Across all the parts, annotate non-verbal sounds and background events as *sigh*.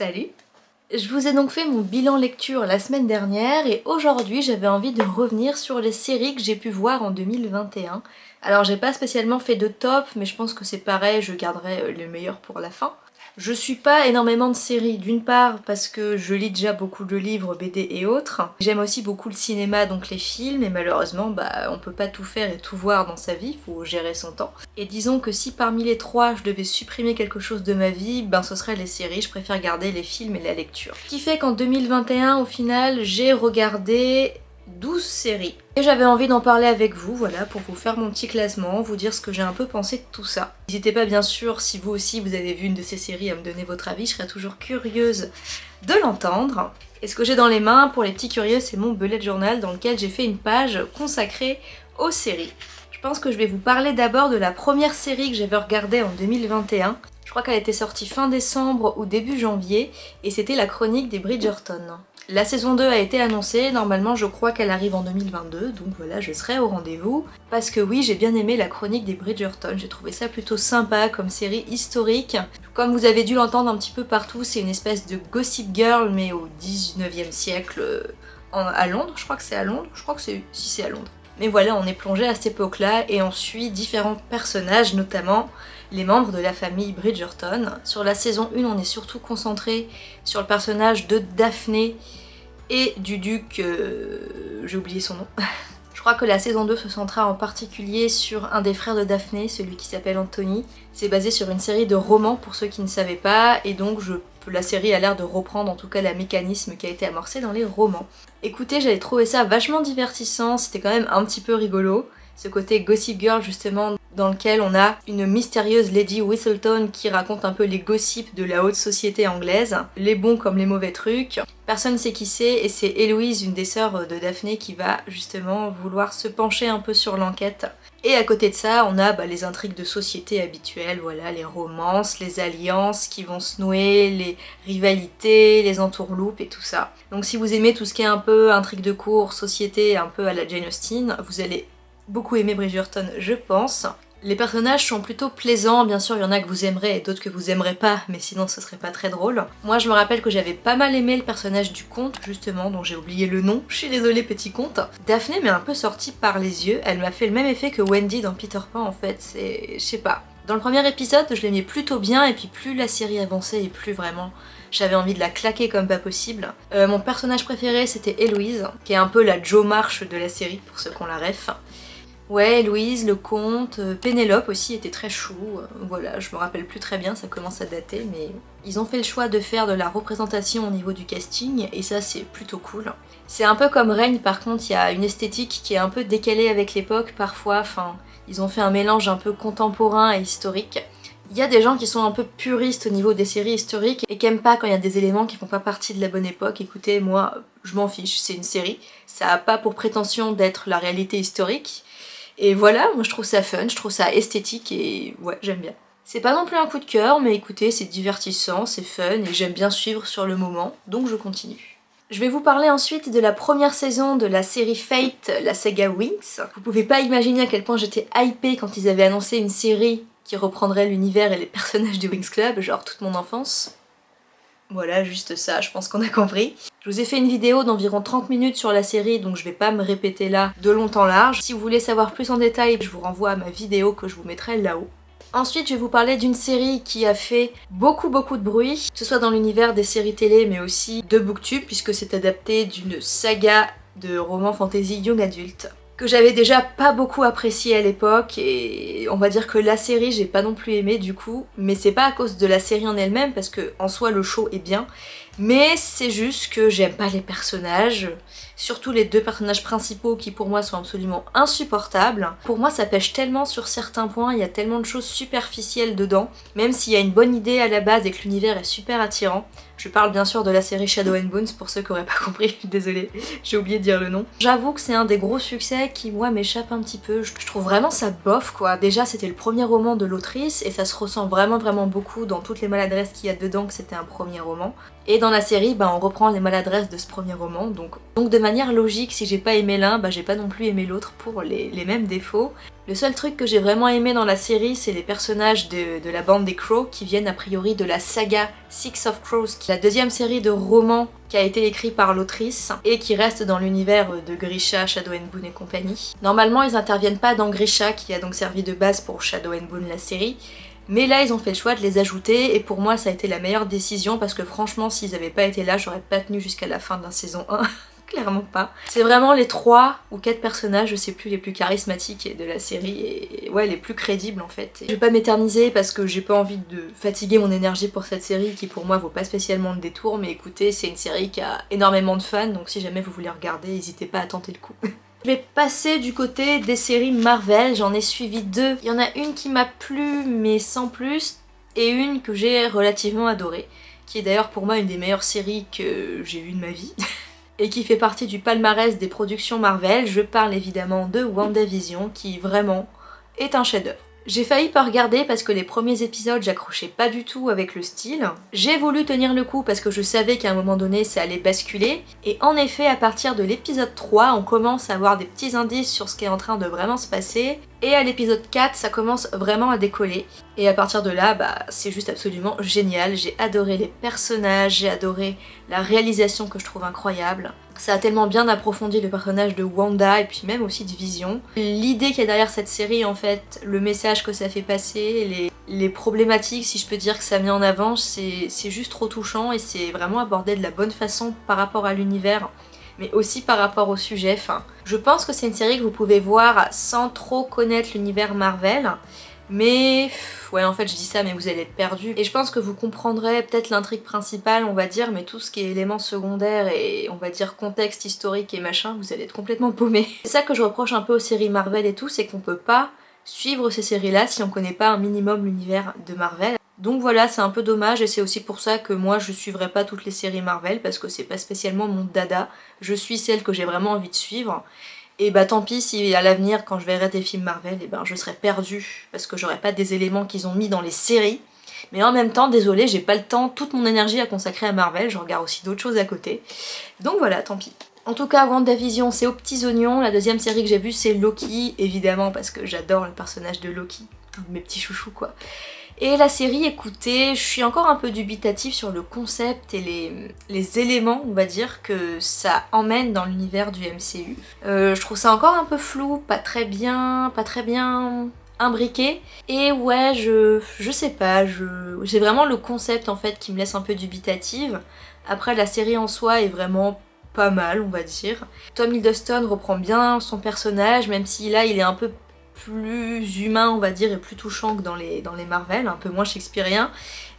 Salut Je vous ai donc fait mon bilan lecture la semaine dernière et aujourd'hui j'avais envie de revenir sur les séries que j'ai pu voir en 2021. Alors j'ai pas spécialement fait de top mais je pense que c'est pareil, je garderai le meilleur pour la fin. Je suis pas énormément de séries, d'une part parce que je lis déjà beaucoup de livres, BD et autres. J'aime aussi beaucoup le cinéma, donc les films, et malheureusement, bah, on peut pas tout faire et tout voir dans sa vie, faut gérer son temps. Et disons que si parmi les trois, je devais supprimer quelque chose de ma vie, ben ce serait les séries, je préfère garder les films et la lecture. Ce qui fait qu'en 2021, au final, j'ai regardé 12 séries. Et j'avais envie d'en parler avec vous, voilà, pour vous faire mon petit classement, vous dire ce que j'ai un peu pensé de tout ça. N'hésitez pas bien sûr, si vous aussi vous avez vu une de ces séries, à me donner votre avis, je serais toujours curieuse de l'entendre. Et ce que j'ai dans les mains, pour les petits curieux, c'est mon bullet journal dans lequel j'ai fait une page consacrée aux séries. Je pense que je vais vous parler d'abord de la première série que j'avais regardée en 2021. Je crois qu'elle était sortie fin décembre ou début janvier, et c'était la chronique des Bridgerton. La saison 2 a été annoncée, normalement je crois qu'elle arrive en 2022, donc voilà, je serai au rendez-vous. Parce que oui, j'ai bien aimé la chronique des Bridgerton, j'ai trouvé ça plutôt sympa comme série historique. Comme vous avez dû l'entendre un petit peu partout, c'est une espèce de Gossip Girl, mais au 19e siècle, euh, à Londres, je crois que c'est à Londres, je crois que c'est... si c'est à Londres. Mais voilà, on est plongé à cette époque-là et on suit différents personnages, notamment les membres de la famille Bridgerton. Sur la saison 1, on est surtout concentré sur le personnage de Daphné et du duc... Euh, j'ai oublié son nom. *laughs* Je crois que la saison 2 se centra en particulier sur un des frères de Daphné, celui qui s'appelle Anthony. C'est basé sur une série de romans pour ceux qui ne savaient pas, et donc la série a l'air de reprendre en tout cas le mécanisme qui a été amorcé dans les romans. Écoutez, j'avais trouvé ça vachement divertissant, c'était quand même un petit peu rigolo. Ce côté Gossip Girl justement dans lequel on a une mystérieuse Lady Whistleton qui raconte un peu les gossips de la haute société anglaise, les bons comme les mauvais trucs. Personne sait qui c'est et c'est Héloïse, une des sœurs de Daphné, qui va justement vouloir se pencher un peu sur l'enquête. Et à côté de ça, on a bah, les intrigues de société habituelles, voilà, les romances, les alliances qui vont se nouer, les rivalités, les entourloupes et tout ça. Donc si vous aimez tout ce qui est un peu intrigue de cours, société, un peu à la Jane Austen, vous allez beaucoup aimé Bridgerton, je pense. Les personnages sont plutôt plaisants, bien sûr il y en a que vous aimerez et d'autres que vous aimerez pas, mais sinon ce serait pas très drôle. Moi je me rappelle que j'avais pas mal aimé le personnage du comte justement, dont j'ai oublié le nom, je suis désolée petit comte. Daphné m'est un peu sortie par les yeux, elle m'a fait le même effet que Wendy dans Peter Pan en fait, c'est... je sais pas. Dans le premier épisode je l'aimais plutôt bien et puis plus la série avançait et plus vraiment j'avais envie de la claquer comme pas possible. Euh, mon personnage préféré c'était Héloïse, qui est un peu la Joe March de la série pour ceux qu'on la ref. Ouais, Louise, le comte, euh, Pénélope aussi était très chou, euh, voilà, je me rappelle plus très bien, ça commence à dater, mais ils ont fait le choix de faire de la représentation au niveau du casting, et ça c'est plutôt cool. C'est un peu comme Règne, par contre, il y a une esthétique qui est un peu décalée avec l'époque parfois, enfin, ils ont fait un mélange un peu contemporain et historique. Il y a des gens qui sont un peu puristes au niveau des séries historiques et qui aiment pas quand il y a des éléments qui font pas partie de la bonne époque. Écoutez, moi, je m'en fiche, c'est une série. Ça a pas pour prétention d'être la réalité historique, et voilà, moi je trouve ça fun, je trouve ça esthétique et ouais, j'aime bien. C'est pas non plus un coup de cœur, mais écoutez, c'est divertissant, c'est fun et j'aime bien suivre sur le moment, donc je continue. Je vais vous parler ensuite de la première saison de la série Fate, la saga Wings. Vous pouvez pas imaginer à quel point j'étais hypée quand ils avaient annoncé une série qui reprendrait l'univers et les *laughs* personnages du Wings Club, genre toute mon enfance. Voilà, juste ça, je pense qu'on a compris. Je vous ai fait une vidéo d'environ 30 minutes sur la série, donc je vais pas me répéter là de long en large. Si vous voulez savoir plus en détail, je vous renvoie à ma vidéo que je vous mettrai là-haut. Ensuite, je vais vous parler d'une série qui a fait beaucoup beaucoup de bruit, que ce soit dans l'univers des séries télé, mais aussi de Booktube, puisque c'est adapté d'une saga de romans fantasy young adulte que j'avais déjà pas beaucoup apprécié à l'époque et on va dire que la série j'ai pas non plus aimé du coup mais c'est pas à cause de la série en elle-même parce que en soi le show est bien mais c'est juste que j'aime pas les personnages surtout les deux personnages principaux qui pour moi sont absolument insupportables. Pour moi ça pêche tellement sur certains points, il y a tellement de choses superficielles dedans, même s'il y a une bonne idée à la base et que l'univers est super attirant. Je parle bien sûr de la série Shadow and Bones pour ceux qui auraient pas *laughs* compris, désolée, j'ai oublié de dire le nom. J'avoue que c'est un des gros succès qui moi m'échappe un petit peu, je trouve vraiment ça bof quoi. Déjà c'était le premier roman de l'autrice et ça se ressent vraiment vraiment beaucoup dans toutes les maladresses qu'il y a dedans que c'était un premier roman. Et dans la série, bah, on reprend les maladresses de ce premier roman, donc, de manière logique, si j'ai pas aimé l'un, bah, j'ai pas non plus aimé l'autre pour les, mêmes défauts. Le seul truc que j'ai vraiment aimé dans la série, c'est les personnages de, la bande des Crows, qui viennent a priori de la saga Six of Crows, qui est la deuxième série de romans qui a été écrite par l'autrice, et qui reste dans l'univers de Grisha, Shadow and Boone et compagnie. Normalement, ils interviennent pas dans Grisha, qui a donc servi de base pour Shadow and Boone la série, mais là, ils ont fait le choix de les ajouter et pour moi, ça a été la meilleure décision parce que franchement, s'ils avaient pas été là, j'aurais pas tenu jusqu'à la fin de la saison 1. *laughs* Clairement pas. C'est vraiment les trois ou quatre personnages, je sais plus, les plus charismatiques de la série et ouais, les plus crédibles en fait. Je vais pas m'éterniser parce que j'ai pas envie de fatiguer mon énergie pour cette série qui pour moi vaut pas spécialement le détour, mais écoutez, c'est une série qui a énormément de fans, donc si jamais vous voulez regarder, n'hésitez pas à tenter le coup. *laughs* Je vais passer du côté des séries Marvel, j'en ai suivi deux. Il y en a une qui m'a plu mais sans plus, et une que j'ai relativement adorée, qui est d'ailleurs pour moi une des meilleures séries que j'ai vues de ma vie, *laughs* et qui fait partie du palmarès des productions Marvel. Je parle évidemment de WandaVision, qui vraiment est un chef-d'œuvre. J'ai failli pas regarder parce que les premiers épisodes j'accrochais pas du tout avec le style. J'ai voulu tenir le coup parce que je savais qu'à un moment donné ça allait basculer. Et en effet à partir de l'épisode 3 on commence à avoir des petits indices sur ce qui est en train de vraiment se passer. Et à l'épisode 4 ça commence vraiment à décoller. Et à partir de là bah c'est juste absolument génial. J'ai adoré les personnages, j'ai adoré la réalisation que je trouve incroyable. Ça a tellement bien approfondi le personnage de Wanda et puis même aussi de Vision. L'idée qu'il y a derrière cette série en fait, le message que ça fait passer, les, problématiques si je peux dire que ça met en avant, c'est juste trop touchant et c'est vraiment abordé de la bonne façon par rapport à l'univers mais aussi par rapport au sujet. Enfin, je pense que c'est une série que vous pouvez voir sans trop connaître l'univers Marvel, mais ouais en fait je dis ça mais vous allez être perdu. Et je pense que vous comprendrez peut-être l'intrigue principale on va dire mais tout ce qui est éléments secondaires et on va dire contexte historique et machin vous allez être complètement paumé. *laughs* C'est ça que je reproche un peu aux séries Marvel et tout c'est qu'on peut pas suivre ces séries là si on connaît pas un minimum l'univers de Marvel. Donc voilà, c'est un peu dommage et c'est aussi pour ça que moi je suivrai pas toutes les séries Marvel parce que c'est pas spécialement mon dada. Je suis celle que j'ai vraiment envie de suivre. Et bah tant pis si à l'avenir quand je verrai des films Marvel, et eh ben je serai perdue parce que j'aurai pas des éléments qu'ils ont mis dans les séries. Mais en même temps, désolé, j'ai pas le temps, toute mon énergie à consacrer à Marvel, je regarde aussi d'autres choses à côté. Donc voilà, tant pis. En tout cas, WandaVision, c'est aux petits oignons. La deuxième série que j'ai vue, c'est Loki, évidemment, parce que j'adore le personnage de Loki. Mes petits chouchous, quoi. Et la série, écoutez, je suis encore un peu dubitative sur le concept et les, éléments, on va dire, que ça emmène dans l'univers du MCU. Euh, je trouve ça encore un peu flou, pas très bien, pas très bien imbriqué. Et ouais, je, je sais pas, j'ai vraiment le concept en fait qui me laisse un peu dubitative. Après, la série en soi est vraiment pas mal, on va dire. Tom Hiddleston reprend bien son personnage, même si là, il est un peu plus humain on va dire et plus touchant que dans les, dans les Marvel, un peu moins shakespearien.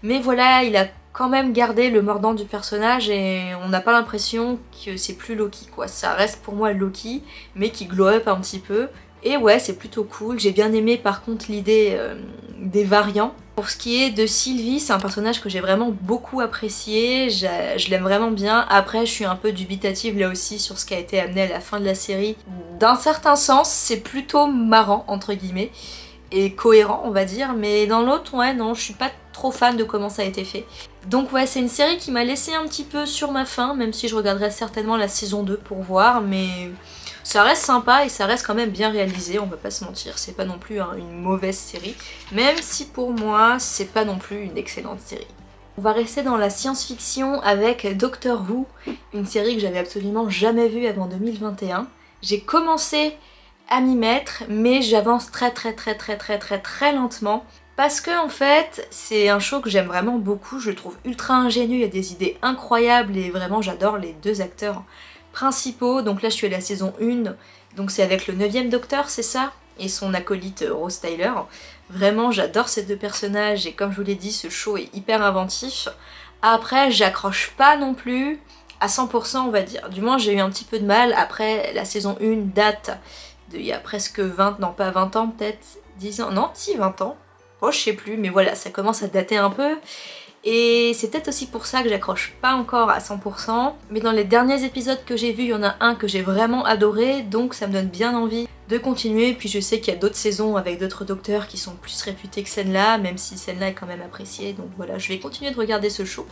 Mais voilà, il a quand même gardé le mordant du personnage et on n'a pas l'impression que c'est plus Loki quoi. Ça reste pour moi Loki mais qui glow up un petit peu. Et ouais, c'est plutôt cool. J'ai bien aimé par contre l'idée euh, des variants. Pour ce qui est de Sylvie, c'est un personnage que j'ai vraiment beaucoup apprécié, je l'aime vraiment bien. Après, je suis un peu dubitative là aussi sur ce qui a été amené à la fin de la série. D'un certain sens, c'est plutôt marrant, entre guillemets, et cohérent, on va dire, mais dans l'autre, ouais, non, je suis pas trop fan de comment ça a été fait. Donc ouais, c'est une série qui m'a laissé un petit peu sur ma faim, même si je regarderai certainement la saison 2 pour voir, mais ça reste sympa et ça reste quand même bien réalisé, on va pas se mentir. C'est pas non plus une mauvaise série, même si pour moi, c'est pas non plus une excellente série. On va rester dans la science-fiction avec Doctor Who, une série que j'avais absolument jamais vue avant 2021. J'ai commencé à m'y mettre, mais j'avance très très très très très très très lentement. Parce que en fait, c'est un show que j'aime vraiment beaucoup, je le trouve ultra ingénieux, il y a des idées incroyables et vraiment j'adore les deux acteurs principaux. Donc là je suis à la saison 1, donc c'est avec le 9ème Docteur, c'est ça? Et son acolyte euh, Rose Tyler. Vraiment j'adore ces deux personnages et comme je vous l'ai dit, ce show est hyper inventif. Après j'accroche pas non plus à 100% on va dire. Du moins j'ai eu un petit peu de mal. Après la saison 1 date il y a presque 20, non pas 20 ans peut-être, 10 ans, non si 20 ans. Oh je sais plus mais voilà ça commence à dater un peu. Et c'est peut-être aussi pour ça que j'accroche pas encore à 100%. Mais dans les derniers épisodes que j'ai vus, il y en a un que j'ai vraiment adoré, donc ça me donne bien envie de continuer. Puis je sais qu'il y a d'autres saisons avec d'autres docteurs qui sont plus réputés que celle-là, même si celle-là est quand même appréciée. Donc voilà, je vais continuer de regarder ce show,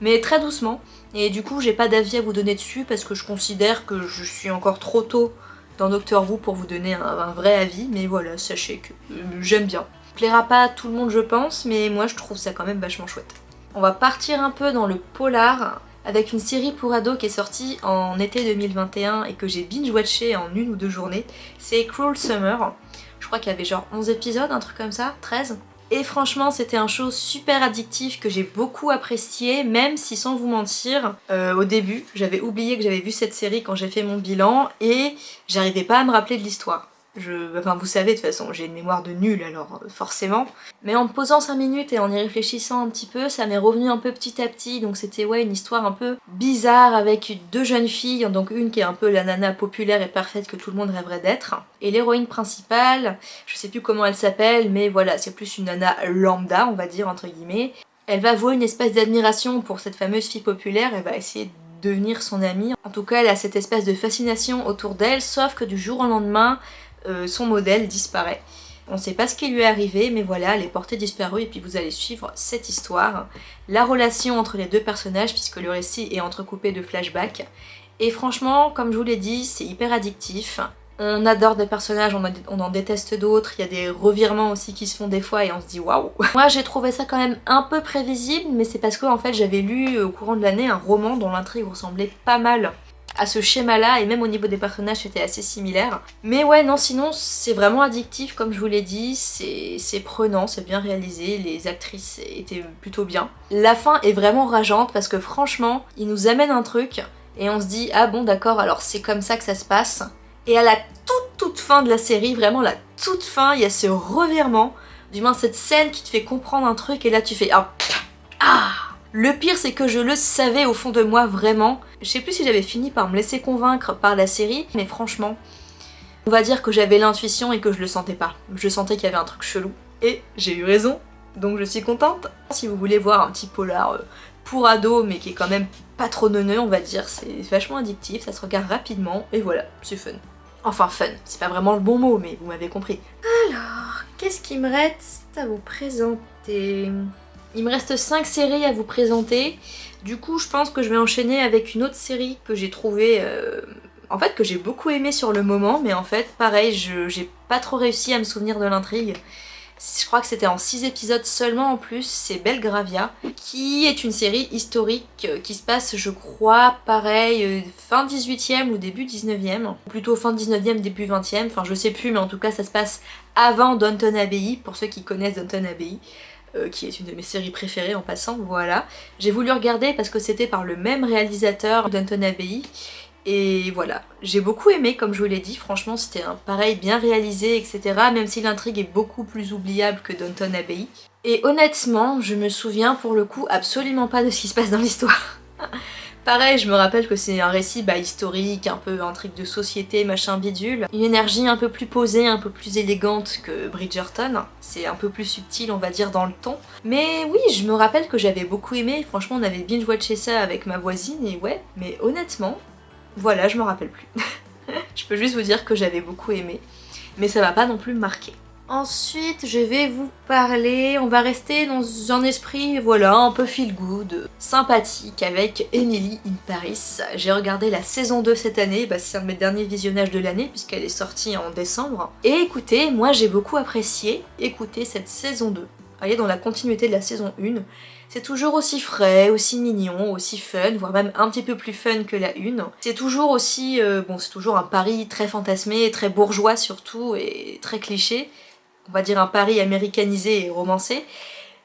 mais très doucement. Et du coup, j'ai pas d'avis à vous donner dessus parce que je considère que je suis encore trop tôt dans Doctor Who pour vous donner un, vrai avis. Mais voilà, sachez que euh, j'aime bien. Plaira pas à tout le monde je pense, mais moi je trouve ça quand même vachement chouette. On va partir un peu dans le polar avec une série pour ados qui est sortie en été 2021 et que j'ai binge-watché en une ou deux journées. C'est Cruel Summer. Je crois qu'il y avait genre 11 épisodes, un truc comme ça, 13. Et franchement, c'était un show super addictif que j'ai beaucoup apprécié, même si sans vous mentir, euh, au début, j'avais oublié que j'avais vu cette série quand j'ai fait mon bilan et j'arrivais pas à me rappeler de l'histoire. Je... Enfin vous savez de toute façon, j'ai une mémoire de nul alors euh, forcément. Mais en posant 5 minutes et en y réfléchissant un petit peu, ça m'est revenu un peu petit à petit. Donc c'était ouais une histoire un peu bizarre avec deux jeunes filles. Donc une qui est un peu la nana populaire et parfaite que tout le monde rêverait d'être. Et l'héroïne principale, je sais plus comment elle s'appelle, mais voilà, c'est plus une nana lambda on va dire entre guillemets. Elle va vouer une espèce d'admiration pour cette fameuse fille populaire, elle va essayer de devenir son amie. En tout cas, elle a cette espèce de fascination autour d'elle, sauf que du jour au lendemain, euh, son modèle disparaît. On ne sait pas ce qui lui est arrivé, mais voilà, elle est portée disparue et puis vous allez suivre cette histoire. La relation entre les deux personnages, puisque le récit est entrecoupé de flashbacks. Et franchement, comme je vous l'ai dit, c'est hyper addictif. On adore des personnages, on, en déteste d'autres, il y a des revirements aussi qui se font des fois et on se dit waouh *laughs* Moi j'ai trouvé ça quand même un peu prévisible, mais c'est parce que en fait j'avais lu au courant de l'année un roman dont l'intrigue ressemblait pas mal à ce schéma-là, et même au niveau des personnages, c'était assez similaire. Mais ouais, non, sinon, c'est vraiment addictif, comme je vous l'ai dit, c'est prenant, c'est bien réalisé, les actrices étaient plutôt bien. La fin est vraiment rageante, parce que franchement, il nous amène un truc, et on se dit, ah bon, d'accord, alors c'est comme ça que ça se passe. Et à la toute toute fin de la série, vraiment la toute fin, il y a ce revirement, du moins cette scène qui te fait comprendre un truc, et là tu fais, ah, ah le pire c'est que je le savais au fond de moi vraiment. Je sais plus si j'avais fini par me laisser convaincre par la série, mais franchement, on va dire que j'avais l'intuition et que je le sentais pas. Je sentais qu'il y avait un truc chelou. Et j'ai eu raison, donc je suis contente. Si vous voulez voir un petit polar euh, pour ado, mais qui est quand même pas trop neuneux, on va dire, c'est vachement addictif, ça se regarde rapidement, et voilà, c'est fun. Enfin fun, c'est pas vraiment le bon mot, mais vous m'avez compris. Alors, qu'est-ce qui me reste à vous présenter? Il me reste 5 séries à vous présenter. Du coup, je pense que je vais enchaîner avec une autre série que j'ai trouvée... Euh, en fait, que j'ai beaucoup aimé sur le moment, mais en fait, pareil, j'ai pas trop réussi à me souvenir de l'intrigue. Je crois que c'était en 6 épisodes seulement en plus, c'est Belgravia, qui est une série historique euh, qui se passe, je crois, pareil, euh, fin 18e ou début 19e, plutôt fin 19e, début 20e, enfin je sais plus, mais en tout cas ça se passe avant Downton Abbey, pour ceux qui connaissent Downton Abbey. Euh, qui est une de mes séries préférées en passant, voilà. J'ai voulu regarder parce que c'était par le même réalisateur d'Anton Abbey, et voilà, j'ai beaucoup aimé comme je vous l'ai dit, franchement c'était un pareil bien réalisé etc. Même si l'intrigue est beaucoup plus oubliable que Downton Abbey. Et honnêtement, je me souviens pour le coup absolument pas de ce qui se passe dans l'histoire. *laughs* Pareil, je me rappelle que c'est un récit bah, historique, un peu intrigue de société, machin bidule. Une énergie un peu plus posée, un peu plus élégante que Bridgerton. C'est un peu plus subtil, on va dire, dans le ton. Mais oui, je me rappelle que j'avais beaucoup aimé. Franchement, on avait binge-watché ça avec ma voisine et ouais. Mais honnêtement, voilà, je me rappelle plus. *laughs* je peux juste vous dire que j'avais beaucoup aimé. Mais ça m'a pas non plus marqué. Ensuite, je vais vous parler, on va rester dans un esprit, voilà, un peu feel good, sympathique avec Emily in Paris. J'ai regardé la saison 2 cette année, bah, c'est un de mes derniers visionnages de l'année puisqu'elle est sortie en décembre. Et écoutez, moi j'ai beaucoup apprécié écouter cette saison 2. Elle est dans la continuité de la saison 1. C'est toujours aussi frais, aussi mignon, aussi fun, voire même un petit peu plus fun que la 1. C'est toujours aussi, euh, bon c'est toujours un Paris très fantasmé, très bourgeois surtout, et très cliché on va dire un pari américanisé et romancé.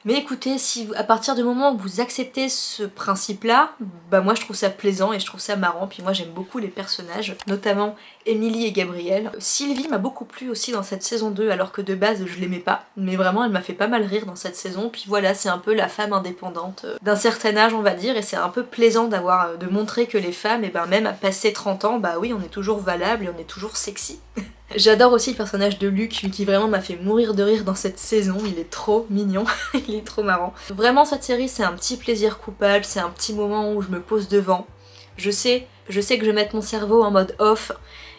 Mais écoutez, si à partir du moment où vous acceptez ce principe-là, bah moi je trouve ça plaisant et je trouve ça marrant. Puis moi j'aime beaucoup les personnages, notamment Emily et Gabriel. Sylvie m'a beaucoup plu aussi dans cette saison 2 alors que de base je l'aimais pas. Mais vraiment elle m'a fait pas mal rire dans cette saison. Puis voilà, c'est un peu la femme indépendante euh, d'un certain âge on va dire. Et c'est un peu plaisant d'avoir euh, de montrer que les femmes, et eh ben même à passer 30 ans, bah oui on est toujours valable et on est toujours sexy. *laughs* J'adore aussi le personnage de Luc qui vraiment m'a fait mourir de rire dans cette saison, il est trop mignon, *laughs* il est trop marrant. Vraiment cette série c'est un petit plaisir coupable, c'est un petit moment où je me pose devant. Je sais je sais que je vais mettre mon cerveau en mode off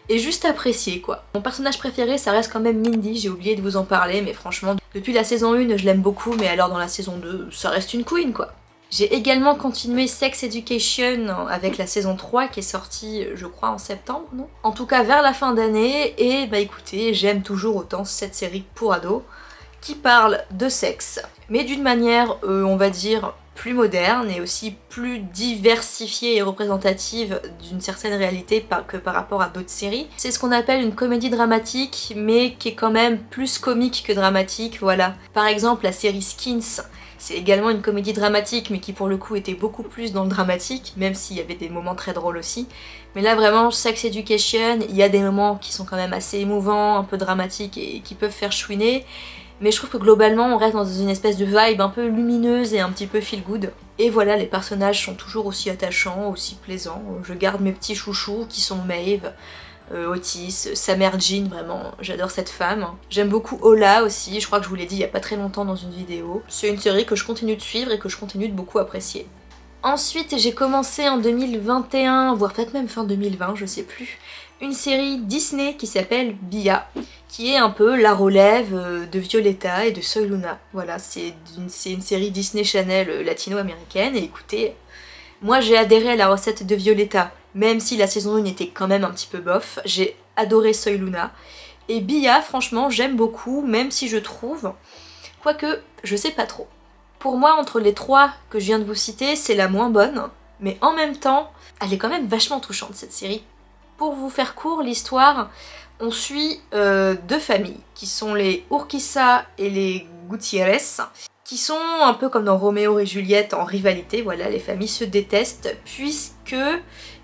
et juste apprécier quoi. Mon personnage préféré ça reste quand même Mindy, j'ai oublié de vous en parler mais franchement depuis la saison 1 je l'aime beaucoup mais alors dans la saison 2 ça reste une queen quoi. J'ai également continué Sex Education avec la saison 3 qui est sortie je crois en septembre, non? En tout cas vers la fin d'année et bah écoutez j'aime toujours autant cette série pour ados qui parle de sexe mais d'une manière euh, on va dire plus moderne et aussi plus diversifiée et représentative d'une certaine réalité que par rapport à d'autres séries. C'est ce qu'on appelle une comédie dramatique, mais qui est quand même plus comique que dramatique, voilà. Par exemple, la série Skins, c'est également une comédie dramatique, mais qui pour le coup était beaucoup plus dans le dramatique, même s'il y avait des moments très drôles aussi. Mais là vraiment, Sex Education, il y a des moments qui sont quand même assez émouvants, un peu dramatiques et qui peuvent faire chouiner mais je trouve que globalement on reste dans une espèce de vibe un peu lumineuse et un petit peu feel good. Et voilà, les personnages sont toujours aussi attachants, aussi plaisants. Je garde mes petits chouchous qui sont Maeve, Otis, sa mère Jean, vraiment, j'adore cette femme. J'aime beaucoup Ola aussi, je crois que je vous l'ai dit il y a pas très longtemps dans une vidéo. C'est une série que je continue de suivre et que je continue de beaucoup apprécier. Ensuite, j'ai commencé en 2021, voire peut-être même fin 2020, je sais plus, une série Disney qui s'appelle Bia, qui est un peu la relève euh, de Violetta et de Soy Luna. Voilà, c'est une, une, série Disney Channel euh, latino-américaine, et écoutez, moi j'ai adhéré à la recette de Violetta, même si la saison 1 était quand même un petit peu bof, j'ai adoré Soy Luna. Et Bia, franchement, j'aime beaucoup, même si je trouve, quoique, je sais pas trop. Pour moi, entre les trois que je viens de vous citer, c'est la moins bonne, mais en même temps, elle est quand même vachement touchante cette série. Pour vous faire court, l'histoire, on suit euh, deux familles, qui sont les Urquiza et les Gutiérrez, qui sont un peu comme dans Roméo et Juliette en rivalité, voilà, les familles se détestent, puisque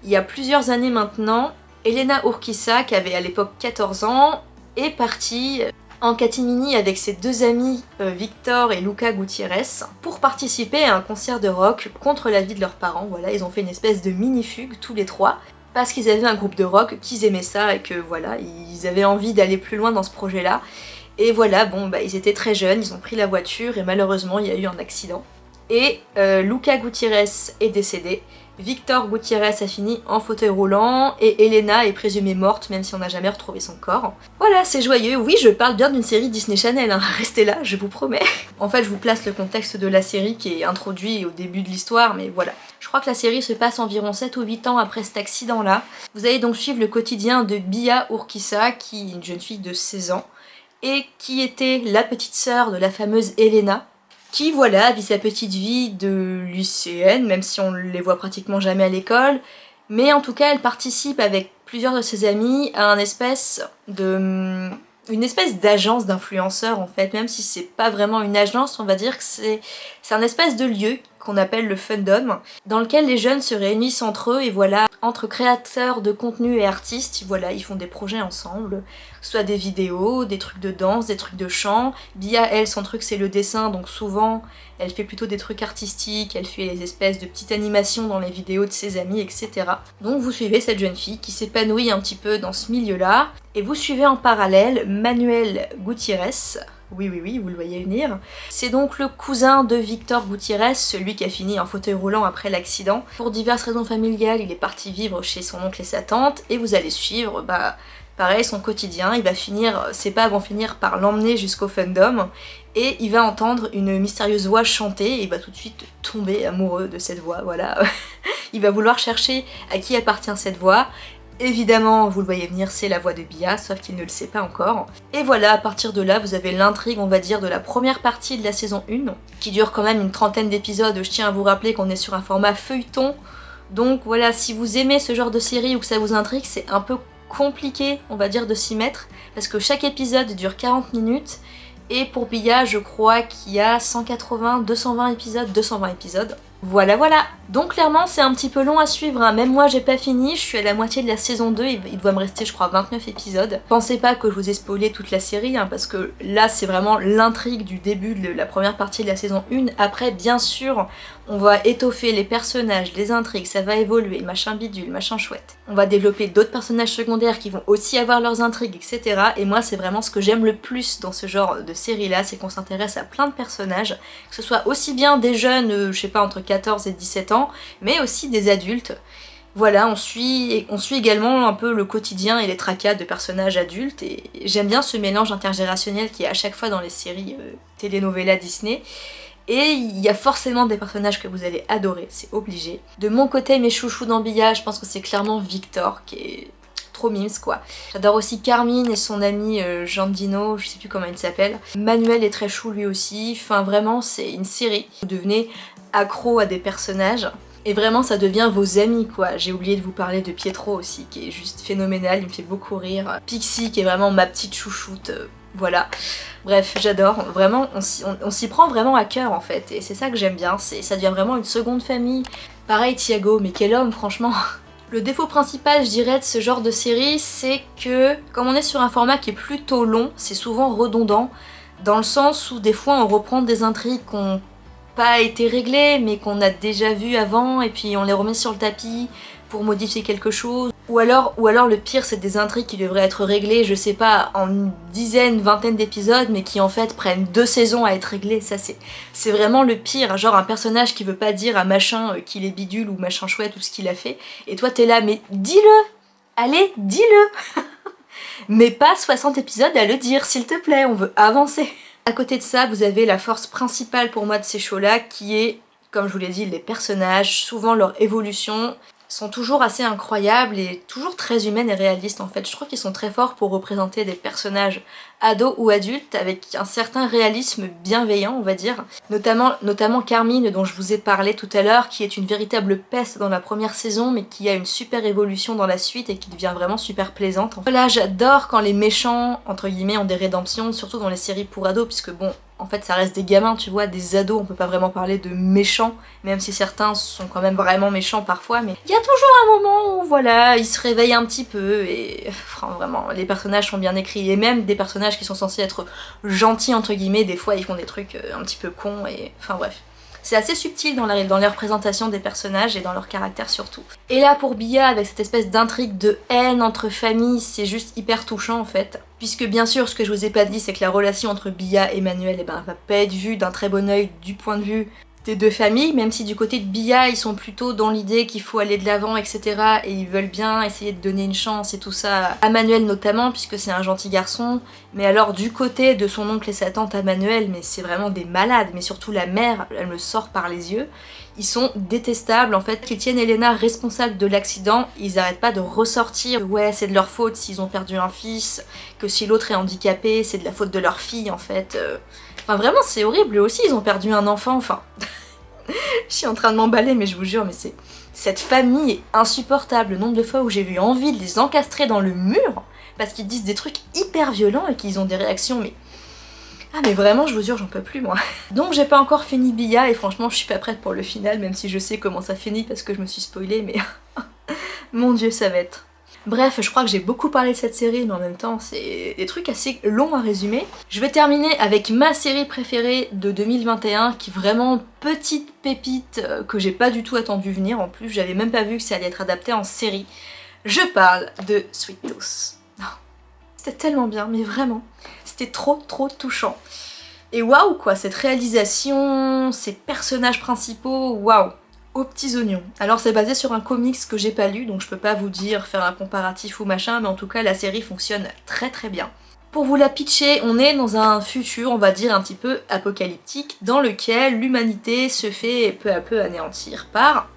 il y a plusieurs années maintenant, Elena Urquiza, qui avait à l'époque 14 ans, est partie en catimini avec ses deux amis euh, Victor et Luca Gutiérrez pour participer à un concert de rock contre la vie de leurs parents. Voilà, ils ont fait une espèce de mini-fugue tous les trois parce qu'ils avaient un groupe de rock, qu'ils aimaient ça et que voilà, ils avaient envie d'aller plus loin dans ce projet-là. Et voilà, bon, bah, ils étaient très jeunes, ils ont pris la voiture et malheureusement il y a eu un accident. Et euh, Luca Gutiérrez est décédé, Victor Gutiérrez a fini en fauteuil roulant et Elena est présumée morte même si on n'a jamais retrouvé son corps. Voilà, c'est joyeux. Oui, je parle bien d'une série Disney Channel, hein. *laughs* restez là, je vous promets. En fait, je vous place le contexte de la série qui est introduit au début de l'histoire, mais voilà. Je crois que la série se passe environ 7 ou 8 ans après cet accident-là. Vous allez donc suivre le quotidien de Bia Urquiza, qui est une jeune fille de 16 ans, et qui était la petite sœur de la fameuse Elena, qui voilà vit sa petite vie de lycéenne, même si on les voit pratiquement jamais à l'école, mais en tout cas elle participe avec plusieurs de ses amis à une espèce d'agence d'influenceurs en fait, même si c'est pas vraiment une agence, on va dire que c'est un espèce de lieu qu'on appelle le Fundom, dans lequel les jeunes se réunissent entre eux et voilà, entre créateurs de contenu et artistes, voilà, ils font des projets ensemble, soit des vidéos, des trucs de danse, des trucs de chant. Bia, elle, son truc c'est le dessin, donc souvent elle fait plutôt des trucs artistiques, elle fait des espèces de petites animations dans les vidéos de ses amis, etc. Donc vous suivez cette jeune fille qui s'épanouit un petit peu dans ce milieu-là, et vous suivez en parallèle Manuel Gutiérrez, oui, oui, oui, vous le voyez venir. C'est donc le cousin de Victor Gutiérrez, celui qui a fini en fauteuil roulant après l'accident. Pour diverses raisons familiales, il est parti vivre chez son oncle et sa tante, et vous allez suivre, bah, pareil, son quotidien. Il va finir, ses pas vont finir par l'emmener jusqu'au fandom, et il va entendre une mystérieuse voix chanter, et il va tout de suite tomber amoureux de cette voix, voilà. *laughs* il va vouloir chercher à qui appartient cette voix, Évidemment, vous le voyez venir, c'est la voix de Bia, sauf qu'il ne le sait pas encore. Et voilà, à partir de là, vous avez l'intrigue, on va dire, de la première partie de la saison 1, qui dure quand même une trentaine d'épisodes. Je tiens à vous rappeler qu'on est sur un format feuilleton. Donc voilà, si vous aimez ce genre de série ou que ça vous intrigue, c'est un peu compliqué, on va dire, de s'y mettre, parce que chaque épisode dure 40 minutes, et pour Bia, je crois qu'il y a 180, 220 épisodes, 220 épisodes. Voilà voilà Donc clairement c'est un petit peu long à suivre, hein. même moi j'ai pas fini, je suis à la moitié de la saison 2, il doit me rester je crois 29 épisodes. Pensez pas que je vous ai spoilé toute la série, hein, parce que là c'est vraiment l'intrigue du début de la première partie de la saison 1. Après bien sûr on va étoffer les personnages, les intrigues, ça va évoluer, machin bidule, machin chouette. On va développer d'autres personnages secondaires qui vont aussi avoir leurs intrigues, etc. Et moi c'est vraiment ce que j'aime le plus dans ce genre de série là, c'est qu'on s'intéresse à plein de personnages, que ce soit aussi bien des jeunes, euh, je sais pas, entre 14 et 17 ans, mais aussi des adultes. Voilà, on suit, on suit également un peu le quotidien et les tracas de personnages adultes et j'aime bien ce mélange intergénérationnel qui est à chaque fois dans les séries euh, Disney. Et il y a forcément des personnages que vous allez adorer, c'est obligé. De mon côté, mes chouchous d'Ambilla, je pense que c'est clairement Victor, qui est trop mimes quoi. J'adore aussi Carmine et son ami euh, Jean Dino, je sais plus comment il s'appelle. Manuel est très chou lui aussi, enfin vraiment c'est une série. Vous devenez accro à des personnages. Et vraiment ça devient vos amis quoi. J'ai oublié de vous parler de Pietro aussi qui est juste phénoménal, il me fait beaucoup rire. Pixie qui est vraiment ma petite chouchoute, euh, voilà. Bref, j'adore, vraiment on, s'y prend vraiment à cœur en fait et c'est ça que j'aime bien, ça devient vraiment une seconde famille. Pareil Thiago, mais quel homme franchement *laughs* Le défaut principal, je dirais, de ce genre de série, c'est que comme on est sur un format qui est plutôt long, c'est souvent redondant, dans le sens où des fois on reprend des intrigues qui n'ont pas été réglées, mais qu'on a déjà vues avant, et puis on les remet sur le tapis pour modifier quelque chose. Ou alors, ou alors le pire c'est des intrigues qui devraient être réglées, je sais pas, en une dizaine, vingtaine d'épisodes, mais qui en fait prennent deux saisons à être réglées, ça c'est c'est vraiment le pire, genre un personnage qui veut pas dire à machin euh, qu'il est bidule ou machin chouette ou ce qu'il a fait, et toi t'es là, mais dis-le! Allez, dis-le! *laughs* Mais pas 60 épisodes à le dire, s'il te plaît, on veut avancer À côté de ça, vous avez la force principale pour moi de ces shows-là, qui est comme je vous l'ai dit, les personnages, souvent leur évolution, sont toujours assez incroyables et toujours très humaines et réalistes en fait. Je trouve qu'ils sont très forts pour représenter des personnages ados ou adultes avec un certain réalisme bienveillant on va dire. Notamment, notamment Carmine dont je vous ai parlé tout à l'heure qui est une véritable peste dans la première saison mais qui a une super évolution dans la suite et qui devient vraiment super plaisante. Voilà j'adore quand les méchants entre guillemets ont des rédemptions surtout dans les séries pour ados puisque bon en fait ça reste des gamins, tu vois, des ados, on peut pas vraiment parler de méchants, même si certains sont quand même vraiment méchants parfois, mais il y a toujours un moment où voilà, ils se réveillent un petit peu et *laughs* vraiment, les personnages sont bien écrits, et même des personnages qui sont censés être gentils entre guillemets, des fois ils font des trucs euh, un petit peu cons et enfin bref. C'est assez subtil dans la, dans la représentation des personnages et dans leur caractère surtout. Et là pour Bia, avec cette espèce d'intrigue de haine entre familles, c'est juste hyper touchant en fait. Puisque bien sûr, ce que je vous ai pas dit, c'est que la relation entre Bia et Manuel eh ben, va pas être vue d'un très bon oeil du point de vue des deux familles, même si du côté de Bia, ils sont plutôt dans l'idée qu'il faut aller de l'avant, etc. Et ils veulent bien essayer de donner une chance et tout ça à Manuel notamment, puisque c'est un gentil garçon. Mais alors du côté de son oncle et sa tante à Manuel, mais c'est vraiment des malades, mais surtout la mère, elle me sort par les yeux. Ils sont détestables en fait, qu'ils tiennent Elena responsable de l'accident, ils arrêtent pas de ressortir ouais c'est de leur faute s'ils ont perdu un fils, que si l'autre est handicapé c'est de la faute de leur fille en fait. Euh. Enfin vraiment c'est horrible, eux aussi ils ont perdu un enfant, enfin... *laughs* je suis en train de m'emballer mais je vous jure mais c'est... Cette famille est insupportable, le nombre de fois où j'ai eu envie de les encastrer dans le mur parce qu'ils disent des trucs hyper violents et qu'ils ont des réactions mais... Ah mais vraiment je vous jure j'en peux plus moi. *laughs* Donc j'ai pas encore fini Bia et franchement je suis pas prête pour le final même si je sais comment ça finit parce que je me suis spoilée mais... *laughs* Mon dieu ça va être Bref, je crois que j'ai beaucoup parlé de cette série, mais en même temps, c'est des trucs assez longs à résumer. Je vais terminer avec ma série préférée de 2021, qui vraiment petite pépite euh, que j'ai pas du tout attendu venir. En plus, j'avais même pas vu que ça allait être adapté en série. Je parle de Sweet Tooth. C'était tellement bien, mais vraiment, c'était trop trop touchant. Et waouh quoi, cette réalisation, ces personnages principaux, waouh aux petits oignons. Alors c'est basé sur un comics que j'ai pas lu, donc je peux pas vous dire, faire un comparatif ou machin, mais en tout cas la série fonctionne très très bien. Pour vous la pitcher, on est dans un futur, on va dire, un petit peu apocalyptique, dans lequel l'humanité se fait peu à peu anéantir par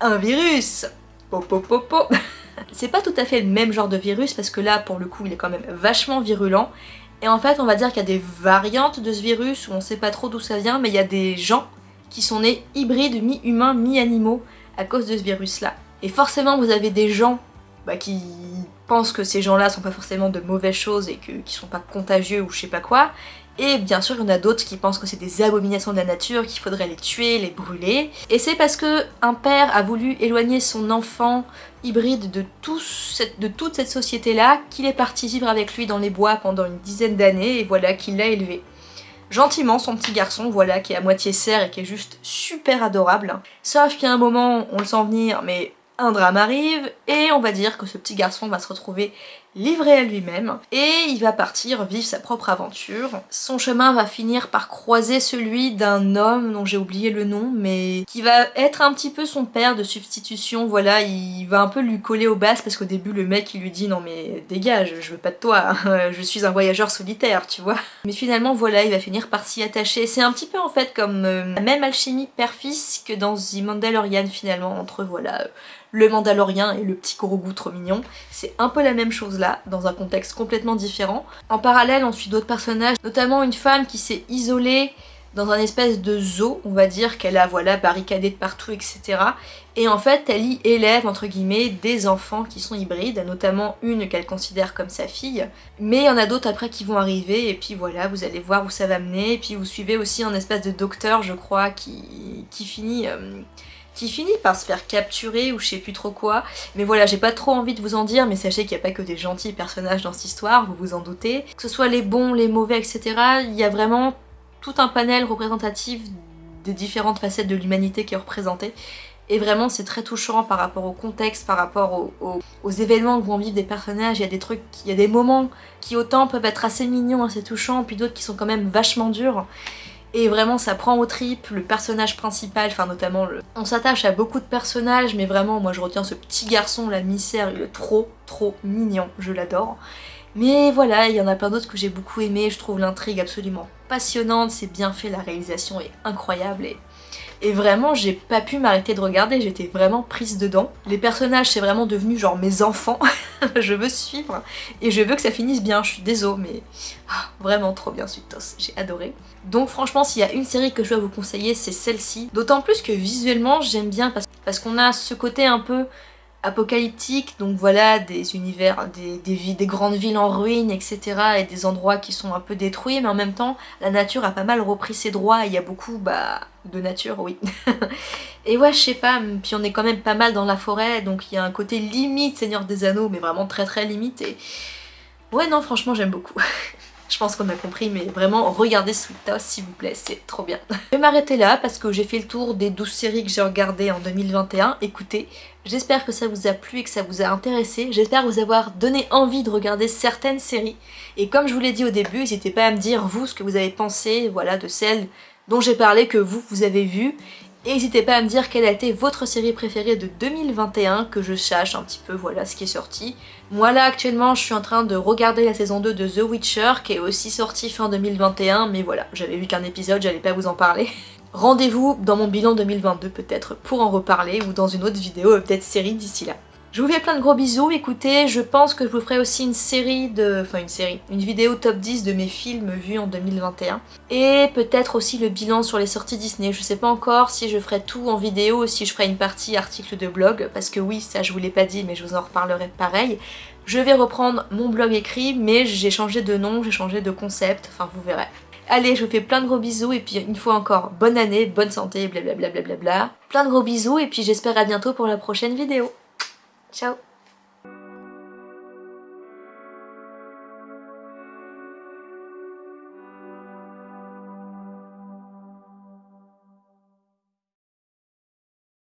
un virus Popopopo *laughs* C'est pas tout à fait le même genre de virus, parce que là, pour le coup, il est quand même vachement virulent, et en fait, on va dire qu'il y a des variantes de ce virus, où on sait pas trop d'où ça vient, mais il y a des gens qui sont nés hybrides, mi-humains, mi-animaux à cause de ce virus-là. Et forcément, vous avez des gens bah, qui pensent que ces gens-là sont pas forcément de mauvaises choses et que, qui sont pas contagieux ou je sais pas quoi. Et bien sûr, il y en a d'autres qui pensent que c'est des abominations de la nature, qu'il faudrait les tuer, les brûler. Et c'est parce que un père a voulu éloigner son enfant hybride de, de toute cette société-là, qu'il est parti vivre avec lui dans les bois pendant une dizaine d'années, et voilà qu'il l'a élevé gentiment son petit garçon, voilà, qui est à moitié cerf et qui est juste super adorable. Sauf a un moment, on le sent venir, mais un drame arrive et on va dire que ce petit garçon va se retrouver livré à lui-même et il va partir vivre sa propre aventure. Son chemin va finir par croiser celui d'un homme dont j'ai oublié le nom mais qui va être un petit peu son père de substitution, voilà, il va un peu lui coller aux bases parce qu'au début le mec il lui dit non mais dégage, je veux pas de toi, *laughs* je suis un voyageur solitaire, tu vois. Mais finalement voilà, il va finir par s'y attacher. C'est un petit peu en fait comme euh, la même alchimie père-fils que dans The Mandalorian finalement, entre voilà le Mandalorien et le petit Grogu trop mignon. C'est un peu la même chose dans un contexte complètement différent. En parallèle, on suit d'autres personnages, notamment une femme qui s'est isolée dans un espèce de zoo, on va dire, qu'elle a voilà barricadé de partout, etc. Et en fait, elle y élève, entre guillemets, des enfants qui sont hybrides, notamment une qu'elle considère comme sa fille. Mais il y en a d'autres après qui vont arriver, et puis voilà, vous allez voir où ça va mener. Et puis vous suivez aussi un espèce de docteur, je crois, qui, qui finit... Euh, qui finit par se faire capturer ou je sais plus trop quoi. Mais voilà, j'ai pas trop envie de vous en dire, mais sachez qu'il n'y a pas que des gentils personnages dans cette histoire, vous vous en doutez. Que ce soit les bons, les mauvais, etc., il y a vraiment tout un panel représentatif des différentes facettes de l'humanité qui est représenté. Et vraiment c'est très touchant par rapport au contexte, par rapport aux, événements que vont vivre des personnages. Il y a des trucs, il y a des moments qui autant peuvent être assez mignons, assez touchants, puis d'autres qui sont quand même vachement durs. Et vraiment ça prend au trip, le personnage principal, enfin notamment le... On s'attache à beaucoup de personnages mais vraiment moi je retiens ce petit garçon, la misère, il est trop trop mignon, je l'adore. Mais voilà, il y en a plein d'autres que j'ai beaucoup aimé, je trouve l'intrigue absolument passionnante, c'est bien fait, la réalisation est incroyable et et vraiment j'ai pas pu m'arrêter de regarder, j'étais vraiment prise dedans. Les personnages c'est vraiment devenu genre mes enfants, *laughs* je veux suivre et je veux que ça finisse bien, je suis désolée mais ah, vraiment trop bien Suitos, j'ai adoré. Donc franchement s'il y a une série que je dois vous conseiller c'est celle-ci, d'autant plus que visuellement j'aime bien parce, qu'on a ce côté un peu apocalyptique, donc voilà, des univers, des, grandes villes en ruine, etc. et des endroits qui sont un peu détruits, mais en même temps, la nature a pas mal repris ses droits, il y a beaucoup, bah, de nature, oui. *laughs* et ouais, je sais pas, puis on est quand même pas mal dans la forêt, donc il y a un côté limite Seigneur des Anneaux, mais vraiment très très limite, et... Ouais, non, franchement, j'aime beaucoup. *laughs* Je pense qu'on a compris, mais vraiment, regardez Sweet Toss s'il vous plaît, c'est trop bien. je vais m'arrêter là parce que j'ai fait le tour des 12 séries que j'ai regardées en 2021. Écoutez, j'espère que ça vous a plu et que ça vous a intéressé. J'espère vous avoir donné envie de regarder certaines séries. Et comme je vous l'ai dit au début, n'hésitez pas à me dire, vous, ce que vous avez pensé, voilà, de celles dont j'ai parlé que vous, vous avez vues. N'hésitez pas à me dire quelle a été votre série préférée de 2021, que je sache un petit peu voilà ce qui est sorti. Moi là actuellement je suis en train de regarder la saison 2 de The Witcher qui est aussi sortie fin 2021 mais voilà j'avais vu qu'un épisode, j'allais pas vous en parler. *laughs* Rendez-vous dans mon bilan 2022 peut-être pour en reparler ou dans une autre vidéo, peut-être série d'ici là. Je vous fais plein de gros bisous, écoutez, je pense que je vous ferai aussi une série de... enfin une série, une vidéo top 10 de mes films vus en 2021. Et peut-être aussi le bilan sur les sorties Disney, je sais pas encore si je ferai tout en vidéo ou si je ferai une partie article de blog, parce que oui, ça je vous l'ai pas dit mais je vous en reparlerai pareil. Je vais reprendre mon blog écrit, mais j'ai changé de nom, j'ai changé de concept, enfin vous verrez. Allez, je vous fais plein de gros bisous et puis une fois encore, bonne année, bonne santé, blablabla. Bla bla bla Plein de gros bisous et puis j'espère à bientôt pour la prochaine vidéo. Ciao